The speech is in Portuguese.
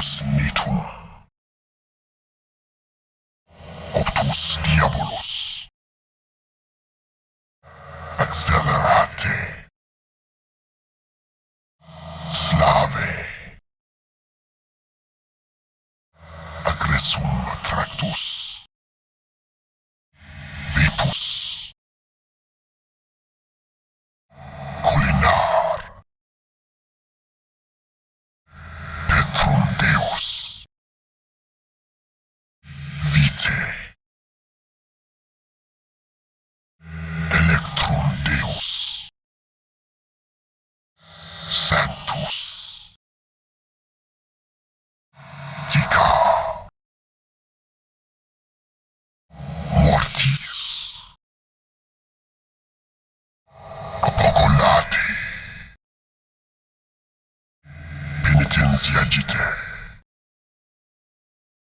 κοσμήτων. Οπτούς διάβολος. Accelerate. Slave. Electrum Deus. Sanctus. Dica. Mortis. Apocolate. Penitentia dite.